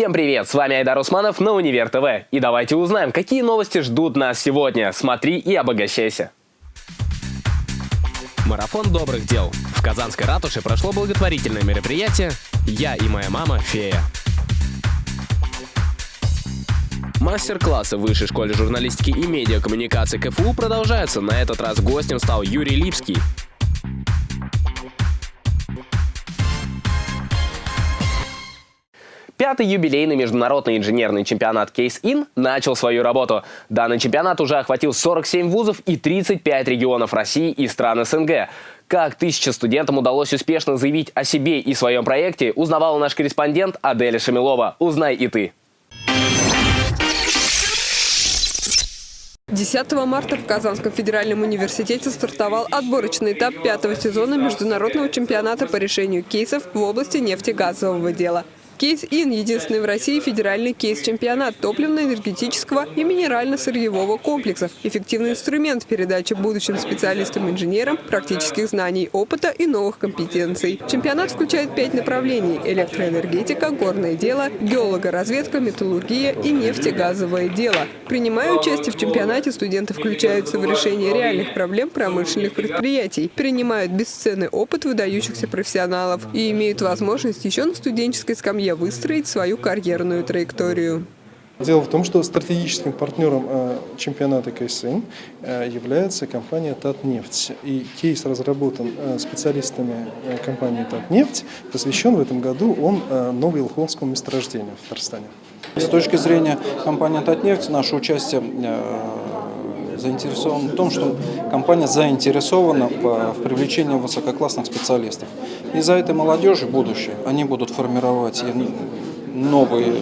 Всем привет, с вами Айдар Усманов на Универ ТВ. И давайте узнаем, какие новости ждут нас сегодня. Смотри и обогащайся. Марафон добрых дел. В Казанской ратуше прошло благотворительное мероприятие «Я и моя мама – фея». Мастер-классы в Высшей школе журналистики и медиакоммуникации КФУ продолжаются. На этот раз гостем стал Юрий Липский. Пятый юбилейный международный инженерный чемпионат Case-In начал свою работу. Данный чемпионат уже охватил 47 вузов и 35 регионов России и стран СНГ. Как тысяча студентам удалось успешно заявить о себе и своем проекте, узнавал наш корреспондент Аделя Шамилова. Узнай и ты. 10 марта в Казанском федеральном университете стартовал отборочный этап пятого сезона международного чемпионата по решению кейсов в области нефтегазового дела. Кейс-Ин – единственный в России федеральный кейс-чемпионат топливно-энергетического и минерально-сырьевого комплексов. Эффективный инструмент передачи будущим специалистам-инженерам практических знаний, опыта и новых компетенций. Чемпионат включает пять направлений – электроэнергетика, горное дело, геологоразведка, металлургия и нефтегазовое дело. Принимая участие в чемпионате, студенты включаются в решение реальных проблем промышленных предприятий, принимают бесценный опыт выдающихся профессионалов и имеют возможность еще на студенческой скамье выстроить свою карьерную траекторию. Дело в том, что стратегическим партнером э, чемпионата КСН э, является компания «Татнефть». И кейс разработан э, специалистами компании «Татнефть», посвящен в этом году он Новоилхонскому месторождению в Татарстане. С точки зрения компании «Татнефть» наше участие заинтересован в том, что компания заинтересована в привлечении высококлассных специалистов. Из-за этой молодежи будущее, они будут формировать новые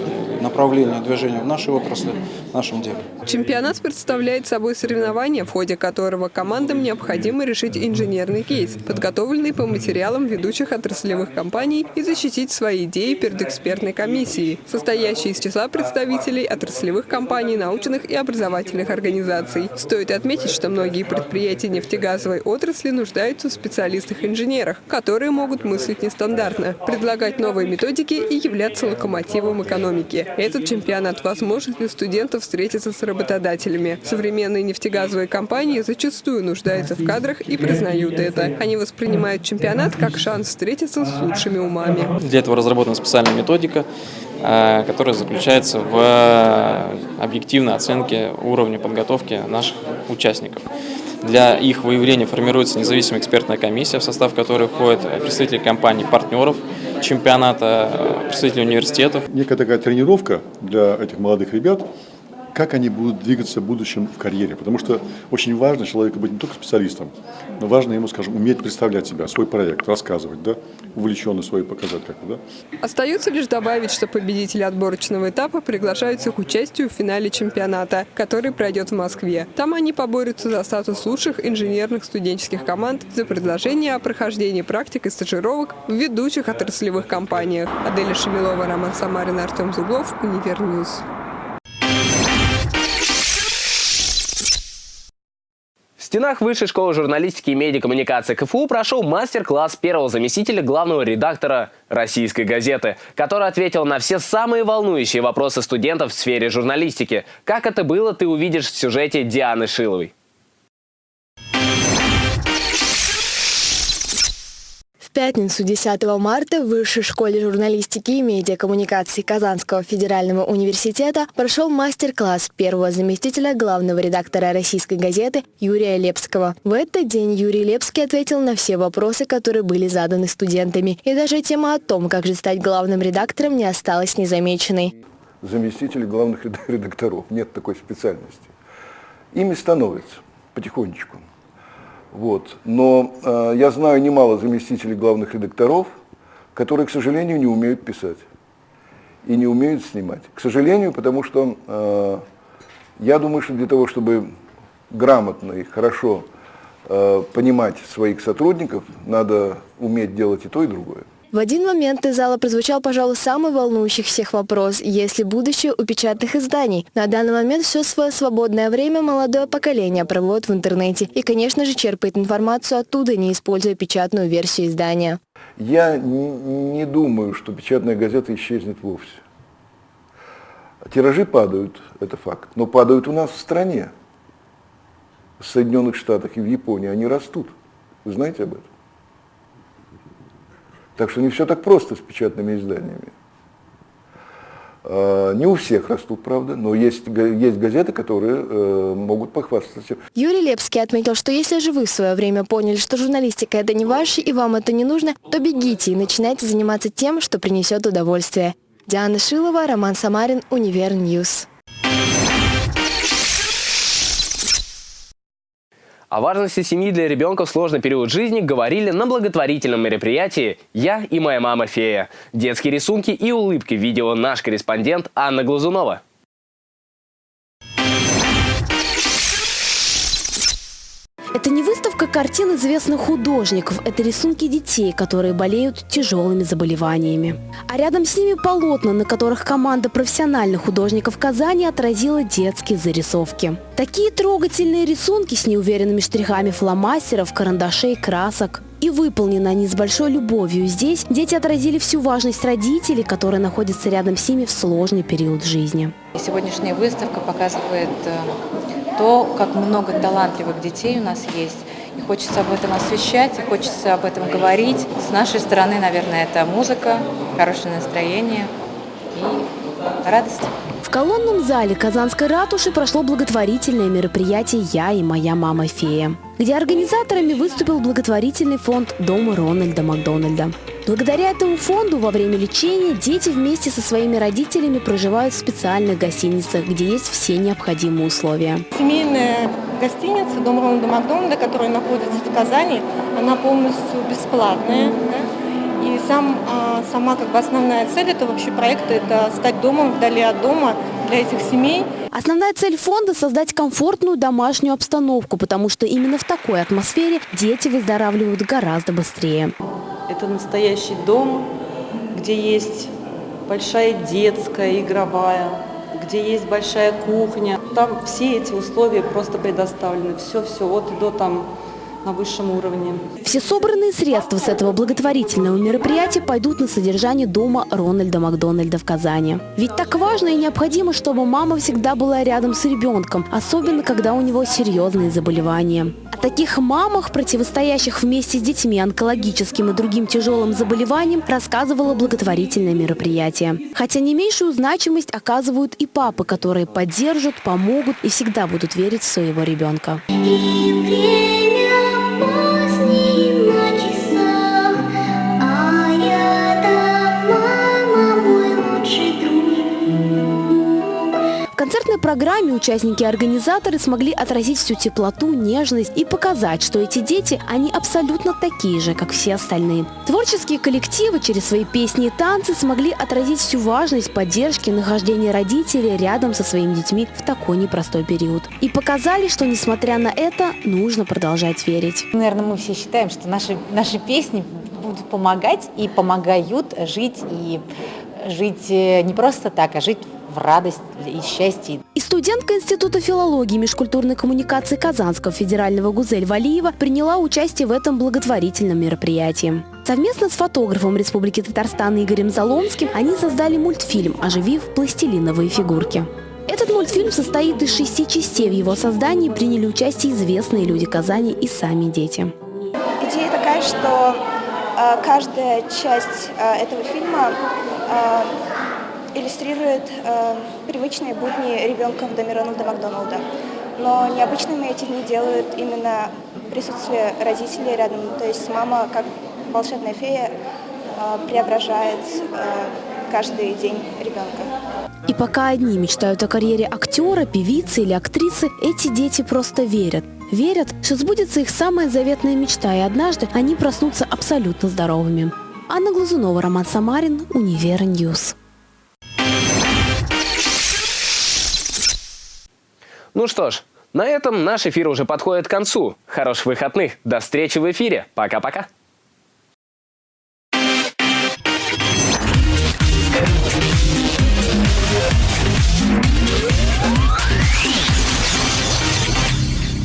направления движения в нашей отрасли, в нашем деле. Чемпионат представляет собой соревнование, в ходе которого командам необходимо решить инженерный кейс, подготовленный по материалам ведущих отраслевых компаний и защитить свои идеи перед экспертной комиссией, состоящей из числа представителей отраслевых компаний, научных и образовательных организаций. Стоит отметить, что многие предприятия нефтегазовой отрасли нуждаются в специалистах-инженерах, которые могут мыслить нестандартно, предлагать новые методики и являться локомотивом экономики. Этот чемпионат – возможность для студентов встретиться с работодателями. Современные нефтегазовые компании зачастую нуждаются в кадрах и признают это. Они воспринимают чемпионат как шанс встретиться с лучшими умами. Для этого разработана специальная методика, э, которая заключается в э, объективной оценке уровня подготовки наших участников. Для их выявления формируется независимая экспертная комиссия, в состав которой входят представители компаний-партнеров, чемпионата, представители университетов. Некая такая тренировка для этих молодых ребят, как они будут двигаться в будущем в карьере. Потому что очень важно человеку быть не только специалистом, но важно ему, скажем, уметь представлять себя, свой проект, рассказывать, да, увлеченно свой показать как-то, да. Остается лишь добавить, что победители отборочного этапа приглашаются к участию в финале чемпионата, который пройдет в Москве. Там они поборются за статус лучших инженерных студенческих команд за предложение о прохождении практик и стажировок в ведущих отраслевых компаниях. Аделя Шамилова, Роман Самарин, Артем Зуглов, Univer News. Стенах Высшей школы журналистики и медиакоммуникации КФУ прошел мастер-класс первого заместителя главного редактора «Российской газеты», который ответил на все самые волнующие вопросы студентов в сфере журналистики. Как это было, ты увидишь в сюжете Дианы Шиловой. Пятницу 10 марта в Высшей школе журналистики и медиакоммуникации Казанского федерального университета прошел мастер-класс первого заместителя главного редактора российской газеты Юрия Лепского. В этот день Юрий Лепский ответил на все вопросы, которые были заданы студентами. И даже тема о том, как же стать главным редактором, не осталась незамеченной. Заместители главных редакторов. Нет такой специальности. Ими становятся потихонечку. Вот. Но э, я знаю немало заместителей главных редакторов, которые, к сожалению, не умеют писать и не умеют снимать. К сожалению, потому что э, я думаю, что для того, чтобы грамотно и хорошо э, понимать своих сотрудников, надо уметь делать и то, и другое. В один момент из зала прозвучал, пожалуй, самый волнующий всех вопрос, есть ли будущее у печатных изданий. На данный момент все свое свободное время молодое поколение проводит в интернете и, конечно же, черпает информацию оттуда, не используя печатную версию издания. Я не думаю, что печатная газета исчезнет вовсе. Тиражи падают, это факт, но падают у нас в стране. В Соединенных Штатах и в Японии они растут. Вы знаете об этом? Так что не все так просто с печатными изданиями. А, не у всех растут, правда, но есть, есть газеты, которые э, могут похвастаться. Юрий Лепский отметил, что если же вы в свое время поняли, что журналистика это не ваше и вам это не нужно, то бегите и начинайте заниматься тем, что принесет удовольствие. Диана Шилова, Роман Самарин, Univer News. О важности семьи для ребенка в сложный период жизни говорили на благотворительном мероприятии «Я и моя мама-фея». Детские рисунки и улыбки видела наш корреспондент Анна Глазунова. Это не выставка картин известных художников, это рисунки детей, которые болеют тяжелыми заболеваниями. А рядом с ними полотна, на которых команда профессиональных художников Казани отразила детские зарисовки. Такие трогательные рисунки с неуверенными штрихами фломастеров, карандашей, красок. И выполнены они с большой любовью. Здесь дети отразили всю важность родителей, которые находятся рядом с ними в сложный период жизни. Сегодняшняя выставка показывает э, то, как много талантливых детей у нас есть. И хочется об этом освещать, и хочется об этом говорить. С нашей стороны, наверное, это музыка, хорошее настроение и радость. В колонном зале Казанской ратуши прошло благотворительное мероприятие «Я и моя мама-фея», где организаторами выступил благотворительный фонд Дома Рональда Макдональда. Благодаря этому фонду во время лечения дети вместе со своими родителями проживают в специальных гостиницах, где есть все необходимые условия. Семейная гостиница Дом Рональда Макдональда, которая находится в Казани, она полностью бесплатная. Да? И сам, а, сама как бы основная цель этого вообще проекта – это стать домом вдали от дома для этих семей. Основная цель фонда – создать комфортную домашнюю обстановку, потому что именно в такой атмосфере дети выздоравливают гораздо быстрее. Это настоящий дом, где есть большая детская, игровая, где есть большая кухня. Там все эти условия просто предоставлены. Все-все от и до там на высшем уровне. Все собранные средства с этого благотворительного мероприятия пойдут на содержание дома Рональда Макдональда в Казани. Ведь так важно и необходимо, чтобы мама всегда была рядом с ребенком, особенно когда у него серьезные заболевания. О таких мамах, противостоящих вместе с детьми онкологическим и другим тяжелым заболеваниям, рассказывало благотворительное мероприятие. Хотя не меньшую значимость оказывают и папы, которые поддержат, помогут и всегда будут верить в своего ребенка. концертной программе участники и организаторы смогли отразить всю теплоту, нежность и показать, что эти дети, они абсолютно такие же, как все остальные. Творческие коллективы через свои песни и танцы смогли отразить всю важность поддержки нахождения родителей рядом со своими детьми в такой непростой период. И показали, что несмотря на это, нужно продолжать верить. Наверное, мы все считаем, что наши, наши песни будут помогать и помогают жить и жить э, не просто так, а жить в радость и счастье. И студентка Института филологии и межкультурной коммуникации Казанского федерального Гузель Валиева приняла участие в этом благотворительном мероприятии. Совместно с фотографом Республики Татарстан Игорем Залонским они создали мультфильм, оживив пластилиновые фигурки. Этот мультфильм состоит из шести частей. В его создании приняли участие известные люди Казани и сами дети. Идея такая, что э, каждая часть э, этого фильма э, иллюстрирует э, привычные будни ребенка в доме Рональда Макдоналда. Но необычными эти дни делают именно присутствие родителей рядом. То есть мама, как волшебная фея, э, преображает э, каждый день ребенка. И пока одни мечтают о карьере актера, певицы или актрисы, эти дети просто верят. Верят, что сбудется их самая заветная мечта, и однажды они проснутся абсолютно здоровыми. Анна Глазунова, Роман Самарин, Univer News. Ну что ж, на этом наш эфир уже подходит к концу. Хороших выходных. До встречи в эфире. Пока-пока.